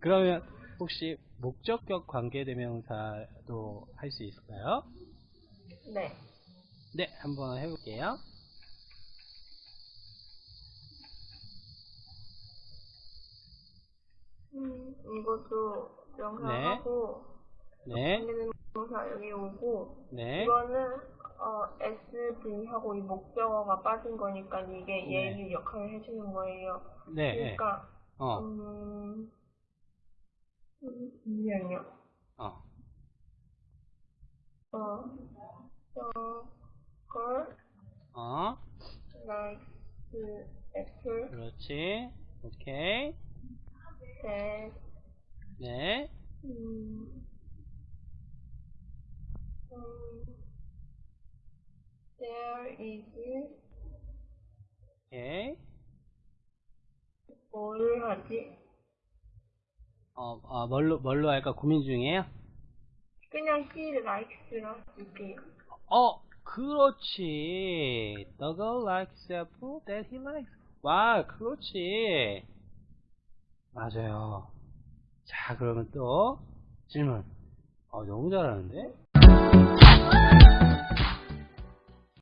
그러면 혹시 목적격 관계대명사도 할 수 있을까요? 네. 네, 한번 해볼게요. 음, 이것도 명사하고 네, 관계대명사 여기 오고 네, 이거는 어, SV하고 이 목적어가 빠진 거니까 이게 네. 예유 역할을 해주는 거예요. 네, 네. 그러니까 어, 음, 음, 잠시만요. 어, 어, 어, girl 어, likes apple 그렇지. 오케이. that 네, 음, 음, there is 오케이. 뭘 하지? 어, 어, 뭘로, 뭘로 할까 고민 중이에요? 그냥 he likes라 쓸게요. 어, 그렇지. The girl likes apple that he likes. 와, 그렇지. 맞아요. 자, 그러면 또 질문. 어, 너무 잘하는데?